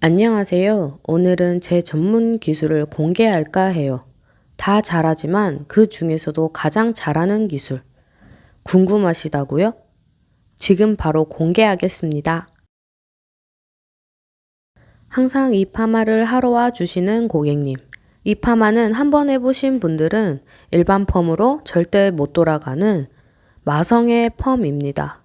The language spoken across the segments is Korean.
안녕하세요. 오늘은 제 전문 기술을 공개할까 해요. 다 잘하지만 그 중에서도 가장 잘하는 기술. 궁금하시다고요? 지금 바로 공개하겠습니다. 항상 이 파마를 하러 와 주시는 고객님. 이 파마는 한 번 해보신 분들은 일반 펌으로 절대 못 돌아가는 마성의 펌입니다.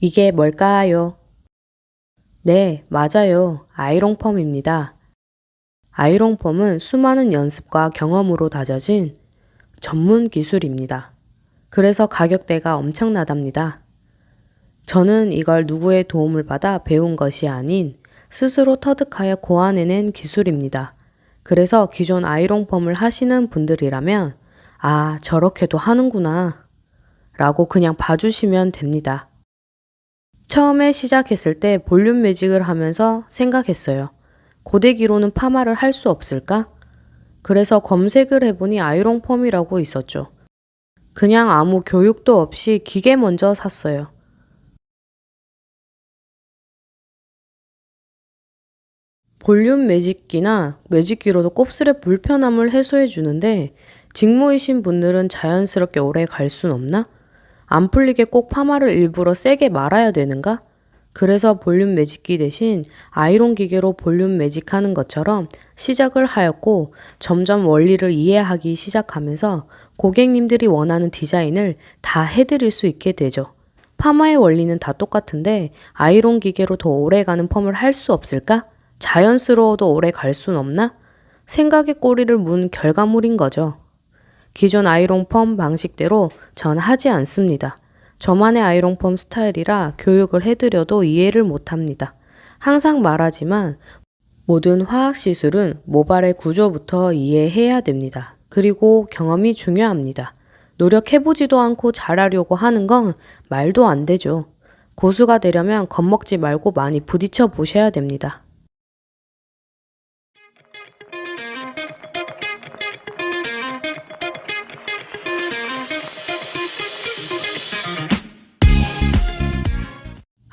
이게 뭘까요? 네, 맞아요. 아이롱펌입니다. 아이롱펌은 수많은 연습과 경험으로 다져진 전문 기술입니다. 그래서 가격대가 엄청나답니다. 저는 이걸 누구의 도움을 받아 배운 것이 아닌 스스로 터득하여 고안해낸 기술입니다. 그래서 기존 아이롱펌을 하시는 분들이라면 아, 저렇게도 하는구나 라고 그냥 봐주시면 됩니다. 처음에 시작했을 때 볼륨 매직을 하면서 생각했어요. 고데기로는 파마를 할 수 없을까? 그래서 검색을 해보니 아이롱 펌이라고 있었죠. 그냥 아무 교육도 없이 기계 먼저 샀어요. 볼륨 매직기나 매직기로도 곱슬의 불편함을 해소해 주는데 직모이신 분들은 자연스럽게 오래 갈 순 없나? 안 풀리게 꼭 파마를 일부러 세게 말아야 되는가? 그래서 볼륨 매직기 대신 아이론 기계로 볼륨 매직하는 것처럼 시작을 하였고 점점 원리를 이해하기 시작하면서 고객님들이 원하는 디자인을 다 해드릴 수 있게 되죠. 파마의 원리는 다 똑같은데 아이론 기계로 더 오래가는 펌을 할 수 없을까? 자연스러워도 오래 갈 순 없나? 생각의 꼬리를 문 결과물인 거죠. 기존 아이롱 펌 방식대로 전 하지 않습니다. 저만의 아이롱 펌 스타일이라 교육을 해드려도 이해를 못합니다. 항상 말하지만 모든 화학 시술은 모발의 구조부터 이해해야 됩니다. 그리고 경험이 중요합니다. 노력해보지도 않고 잘하려고 하는 건 말도 안 되죠. 고수가 되려면 겁먹지 말고 많이 부딪혀 보셔야 됩니다.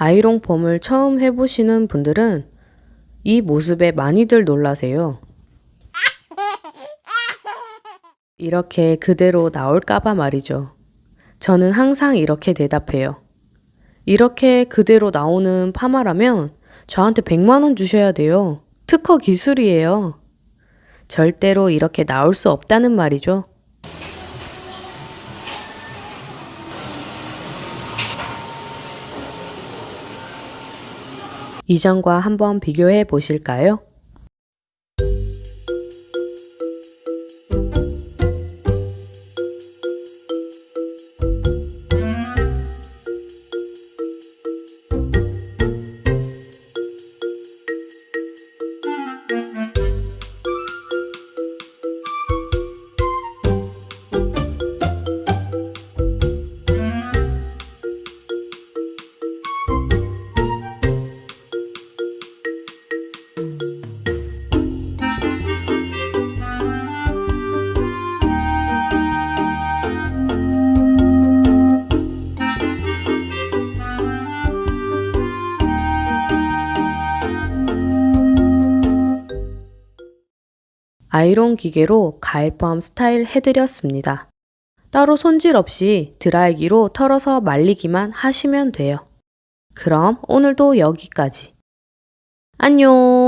아이롱펌을 처음 해보시는 분들은 이 모습에 많이들 놀라세요. 이렇게 그대로 나올까봐 말이죠. 저는 항상 이렇게 대답해요. 이렇게 그대로 나오는 파마라면 저한테 100만원 주셔야 돼요. 특허 기술이에요. 절대로 이렇게 나올 수 없다는 말이죠. 이전과 한번 비교해 보실까요? 아이론 기계로 가일펌 스타일 해드렸습니다. 따로 손질 없이 드라이기로 털어서 말리기만 하시면 돼요. 그럼 오늘도 여기까지. 안녕!